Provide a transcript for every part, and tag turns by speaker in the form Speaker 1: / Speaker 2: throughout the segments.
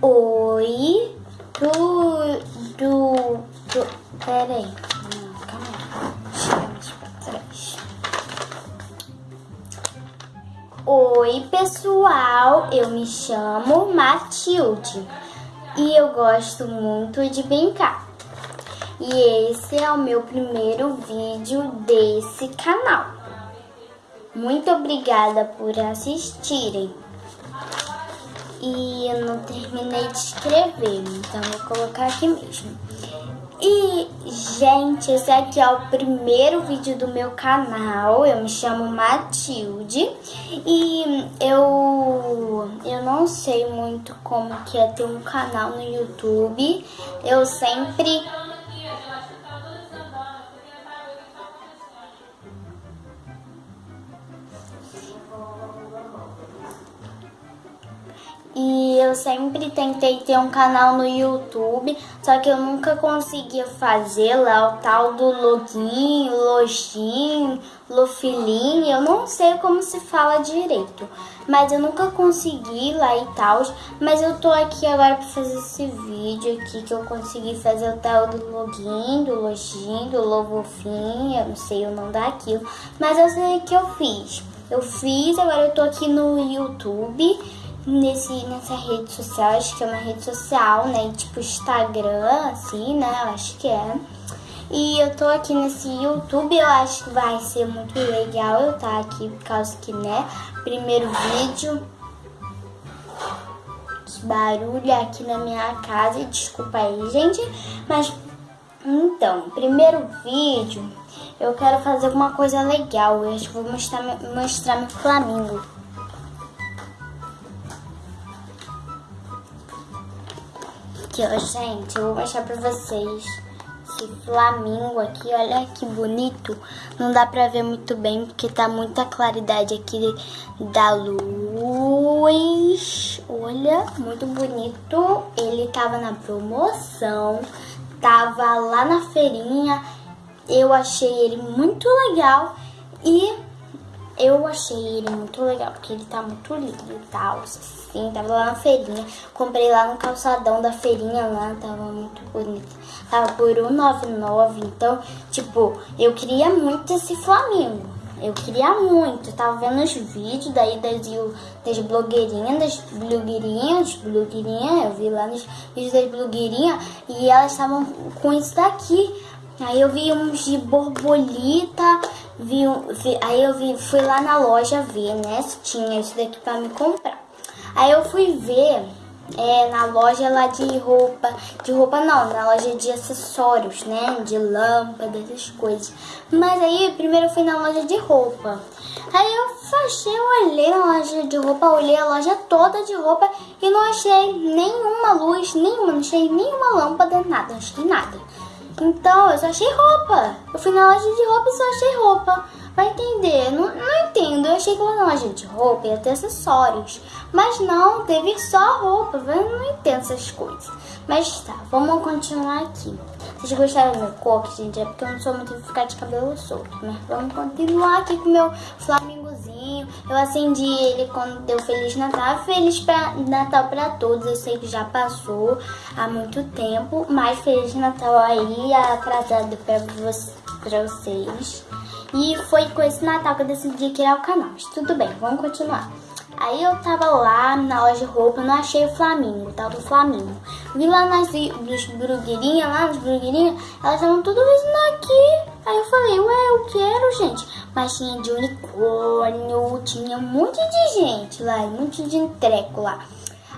Speaker 1: Oi, tudo. Tu, peraí. Calma aí. Trás. Oi, pessoal. Eu me chamo Matilde e eu gosto muito de brincar. E esse é o meu primeiro vídeo desse canal. Muito obrigada por assistirem. E eu não terminei de escrever, então vou colocar aqui mesmo. E, gente, esse aqui é o primeiro vídeo do meu canal. Eu me chamo Matilde e eu eu não sei muito como que é ter um canal no YouTube. Eu sempre eu sempre tentei ter um canal no YouTube, só que eu nunca conseguia fazer lá o tal do login, login, lofilin, eu não sei como se fala direito, mas eu nunca consegui lá e tal, mas eu tô aqui agora para fazer esse vídeo aqui que eu consegui fazer o tal do login, do login, do lovofin, eu não sei o nome daquilo, mas eu sei que eu fiz. Eu fiz, agora eu tô aqui no YouTube nesse, nessa rede social, acho que é uma rede social, né? Tipo Instagram, assim, né? Eu acho que é. E eu tô aqui nesse YouTube, eu acho que vai ser muito legal eu estar tá aqui, por causa que, né? Primeiro vídeo. Barulho aqui na minha casa, desculpa aí, gente. Mas, então, primeiro vídeo, eu quero fazer alguma coisa legal. Eu acho que vou mostrar, mostrar meu Flamengo. Aqui, ó, gente, eu vou mostrar pra vocês esse flamingo aqui, olha que bonito. Não dá pra ver muito bem, porque tá muita claridade aqui da luz. Olha, muito bonito. Ele tava na promoção, tava lá na feirinha. Eu achei ele muito legal e eu achei ele muito legal, porque ele tá muito lindo e tal, assim, tava lá na feirinha. Comprei lá no calçadão da feirinha lá, tava muito bonito. Tava por R$1,99, então, tipo, eu queria muito esse Flamengo. Eu queria muito, eu tava vendo os vídeos daí das, das blogueirinhas, das blogueirinhas, blogueirinhas, eu vi lá nos vídeos das blogueirinhas e elas estavam com isso daqui. Aí eu vi uns de borboleta, vi, vi, aí eu vi, fui lá na loja ver, né, se tinha isso daqui pra me comprar. Aí eu fui ver é, na loja lá de roupa, de roupa não, na loja de acessórios, né, de lâmpada, essas coisas. Mas aí primeiro eu fui na loja de roupa. Aí eu achei, eu olhei na loja de roupa, olhei a loja toda de roupa e não achei nenhuma luz, nenhuma, não achei nenhuma lâmpada, nada, não achei nada. Então, eu só achei roupa. Eu fui na loja de roupa e só achei roupa. Vai entender? Não, não entendo. Eu achei que na loja de roupa ia ter acessórios. Mas não, teve só roupa. Eu não entendo essas coisas. Mas tá, vamos continuar aqui. Vocês gostaram do meu coque, gente? É porque eu não sou muito de ficar de cabelo solto. Mas vamos continuar aqui com o meu Eu acendi ele quando deu Feliz Natal. Feliz pra, Natal pra todos. Eu sei que já passou há muito tempo. Mas Feliz Natal aí, atrasado pra, você, pra vocês. E foi com esse Natal que eu decidi criar o canal. Mas tudo bem, vamos continuar. Aí eu tava lá na loja de roupa, não achei o Flamengo, tava o Flamengo. Vi lá nas dos blogueirinhas, lá nas blogueirinhas, elas estavam visando aqui. Aí eu falei, ué, eu quero, gente. Mas tinha de unicórnio, tinha um monte de gente lá, um monte de entreco lá.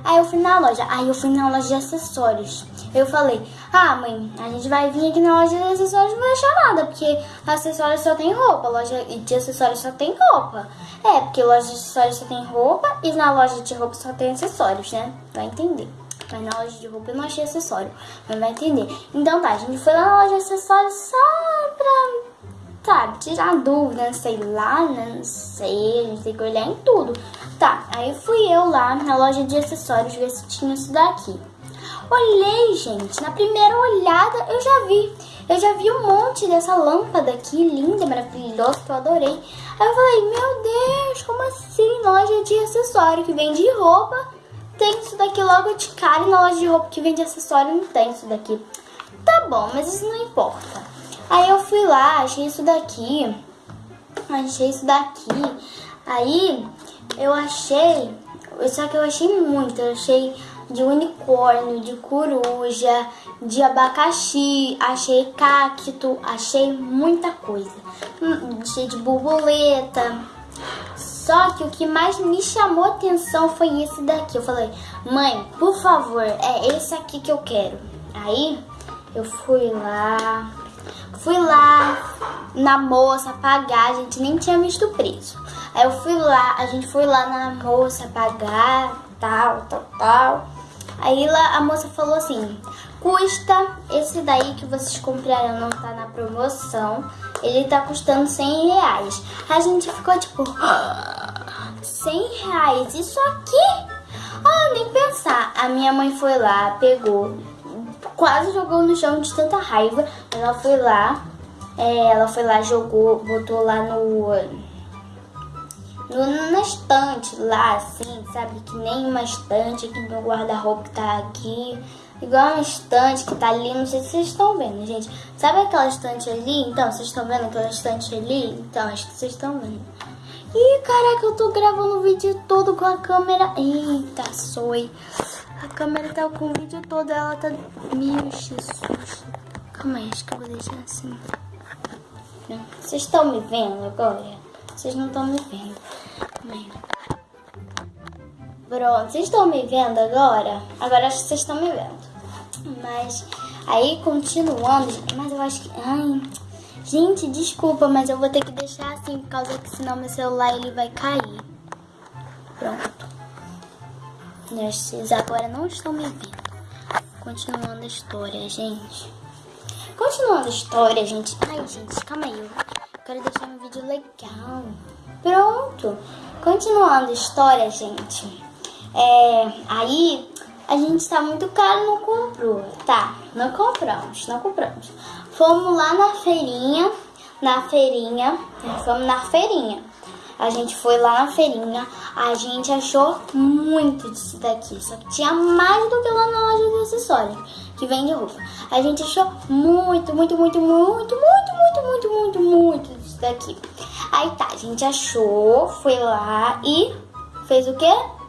Speaker 1: Aí eu fui na loja, aí eu fui na loja de acessórios. Eu falei, ah mãe, a gente vai vir aqui na loja de acessórios não vai achar nada, porque acessórios só tem roupa, loja de acessórios só tem roupa. É, porque loja de acessórios só tem roupa e na loja de roupa só tem acessórios, né? Vai entender. Mas na loja de roupa eu não achei acessório, mas vai entender. Então tá, a gente foi lá na loja de acessórios só pra sabe, tirar dúvida, sei lá, né, não sei, gente tem que olhar em tudo. Tá, aí fui eu lá na loja de acessórios ver se tinha isso daqui. Olhei, gente, na primeira olhada eu já vi. Eu já vi um monte dessa lâmpada aqui, linda, maravilhosa, que eu adorei. Aí eu falei, meu Deus, como assim? Loja de acessório que vende roupa, tem isso daqui logo de cara e na loja de roupa que vende acessório não tem isso daqui. Tá bom, mas isso não importa. Aí eu fui lá, achei isso daqui. Achei isso daqui. Aí eu achei. Só que eu achei muito. Eu achei de unicórnio, de coruja, de abacaxi, achei cacto, achei muita coisa. Hum, achei de borboleta. Só que o que mais me chamou atenção foi esse daqui. Eu falei, mãe, por favor, é esse aqui que eu quero. Aí eu fui lá, fui lá na moça pagar, a gente nem tinha visto o preço. Aí eu fui lá, a gente foi lá na moça pagar, tal, tal, tal. Aí lá a moça falou assim: custa esse daí que vocês compraram, não tá na promoção. Ele tá custando 100 reais. A gente ficou tipo: 100 reais? Isso aqui? Ah, nem pensar. A minha mãe foi lá, pegou, quase jogou no chão de tanta raiva. Ela foi lá, é, ela foi lá, jogou, botou lá no no, na estante lá, assim, sabe? Que nem uma estante que meu guarda-roupa tá aqui. Igual uma estante que tá ali, não sei se vocês estão vendo, gente. Sabe aquela estante ali? Então, vocês estão vendo aquela estante ali? Então, acho que vocês estão vendo. Ih, caraca, eu tô gravando o vídeo todo com a câmera. Eita, soi. A câmera tá com o vídeo todo, ela tá... Meu Jesus. Calma aí, acho que eu vou deixar assim. Vocês estão me vendo agora? Vocês não estão me vendo. Pronto, vocês estão me vendo agora? Agora acho que vocês estão me vendo. Mas aí continuando, mas eu acho que. Ai, gente, desculpa, mas eu vou ter que deixar assim por causa que senão meu celular ele vai cair. Vocês agora não estão me vendo. Continuando a história, gente. Continuando a história, gente. Ai, gente, calma aí. Eu quero deixar um vídeo legal. Pronto. Continuando a história, gente. É, aí a gente tá muito caro, não comprou. Tá, não compramos, não compramos. Fomos lá na feirinha, na feirinha, fomos na feirinha. A gente foi lá na feirinha, a gente achou muito disso daqui. Só que tinha mais do que lá na loja de acessórios, que vende roupa. A gente achou muito, muito, muito, muito, muito, muito, muito, muito, muito disso daqui. Aí tá, a gente achou, foi lá e fez o quê?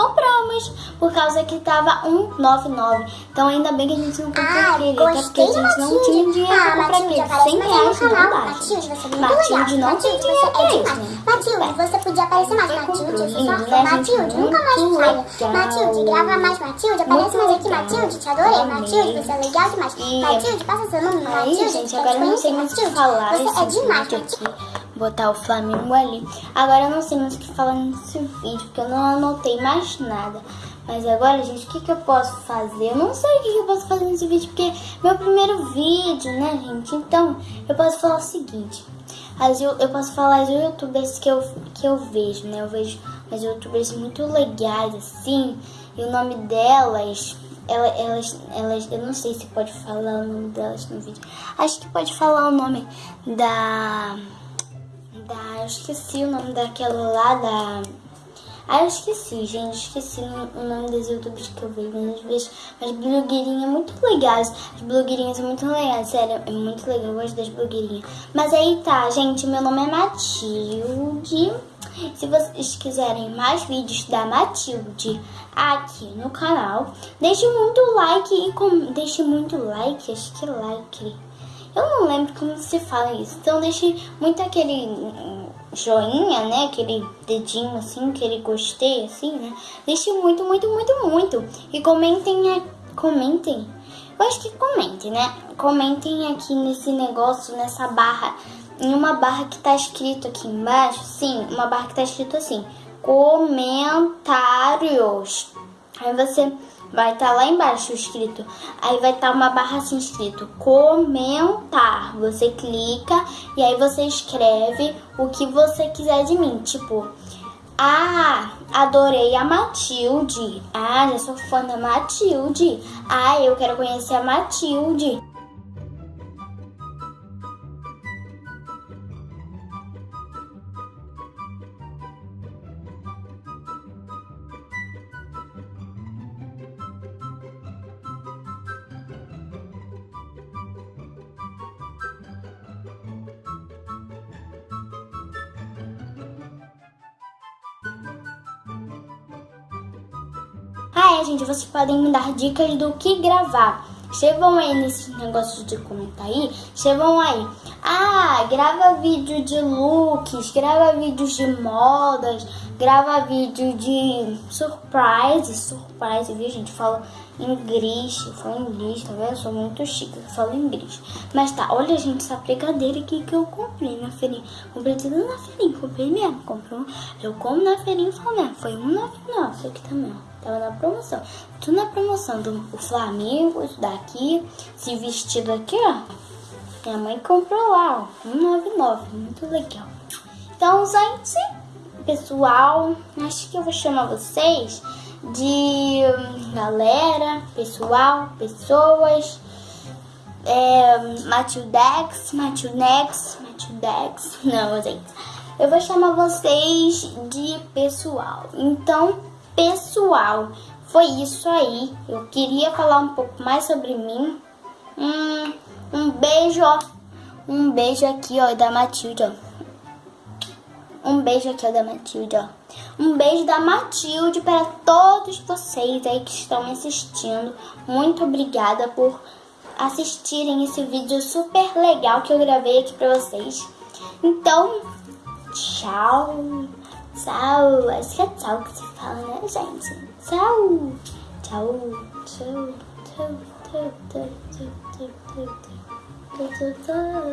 Speaker 1: Compramos, por causa que tava 1,99. Então ainda bem que a gente não comprou ah, aquele, até porque a gente não tinha dinheiro ah, pra comprar aquele. 100 reais dá.
Speaker 2: Matilde, você é muito Matilde legal.
Speaker 1: tem dinheiro pra
Speaker 2: isso. Matilde, você podia aparecer mais. Matilde, você só né, Matilde, nunca mais falha. Matilde, grava mais Matilde, aparece mais aqui. Matilde, te adorei. Matilde, você é legal demais. Matilde, passa seu nome. Matilde,
Speaker 1: gente, agora eu não sei mais o que falar.
Speaker 2: Você é demais, Matilde
Speaker 1: botar o Flamengo ali. Agora eu não sei mais o que falar nesse vídeo, porque eu não anotei mais nada. Mas agora, gente, o que, que eu posso fazer? Eu não sei o que, que eu posso fazer nesse vídeo, porque é meu primeiro vídeo, né, gente? Então, eu posso falar o seguinte. As, eu, eu posso falar as youtubers que eu, que eu vejo, né? Eu vejo as youtubers muito legais, assim. E o nome delas elas, elas, elas, eu não sei se pode falar o nome delas no vídeo. Acho que pode falar o nome da da. Eu esqueci o nome daquela lá da. Ah, eu esqueci, gente. Esqueci o nome das youtubers que eu vejo. Mas eu vejo as blogueirinhas muito legais. As blogueirinhas são muito legais, sério. É muito legal, eu gosto das blogueirinhas. Mas aí tá, gente. Meu nome é Matilde. Se vocês quiserem mais vídeos da Matilde aqui no canal, deixe muito like e com... deixe muito like, acho que like eu não lembro como se fala isso. Então deixe muito aquele joinha, né? Aquele dedinho assim, aquele gostei assim, né? Deixe muito, muito, muito, muito. E comentem, comentem. Eu acho que comentem, né? Comentem aqui nesse negócio, nessa barra. Em uma barra que tá escrito aqui embaixo, sim, uma barra que tá escrito assim, comentários. Aí você vai estar tá lá embaixo escrito. Aí vai estar tá uma barra assim escrito comentar. Você clica e aí você escreve o que você quiser de mim. Tipo, ah, adorei a Matilde. Ah, já sou fã da Matilde. Ah, eu quero conhecer a Matilde. Ah, é, gente, vocês podem me dar dicas do que gravar. Escrevam aí nesses negócios de comentar aí. Escrevam aí. Ah, grava vídeo de looks, grava vídeos de modas, grava vídeo de surprise. Surprise, viu, gente? Falo inglês, eu falo inglês, tá vendo? Eu sou muito chique, eu falo inglês. Mas tá, olha, gente, essa brigadeira aqui que eu comprei na feirinha. Comprei tudo na feirinha, comprei mesmo. Comprei, eu como na feirinha e falo mesmo. Foi R$1,99, isso aqui também, ó. Tava na promoção. Tudo na promoção do Flamengo, isso daqui. Esse vestido aqui, ó. Minha mãe comprou lá, ó. 199. Muito legal. Então, gente, pessoal, acho que eu vou chamar vocês de galera, pessoal, pessoas. É, Matildex, Matildex, Matildex. Não, gente. Eu vou chamar vocês de pessoal. Então, pessoal, foi isso aí. Eu queria falar um pouco mais sobre mim. Hum, um beijo, ó. Um beijo aqui, ó, da Matilde, ó. Um beijo aqui, ó, da Matilde, ó. Um beijo da Matilde para todos vocês aí que estão me assistindo. Muito obrigada por assistirem esse vídeo super legal que eu gravei aqui para vocês. Então, tchau. Tchau. Acho que é tchau que se fala, né, gente? Tchau. Tchau. Tchau. Tchau. Tchau. Tchau. Tchau. Tchau. Tchau. Tchau. Tchau.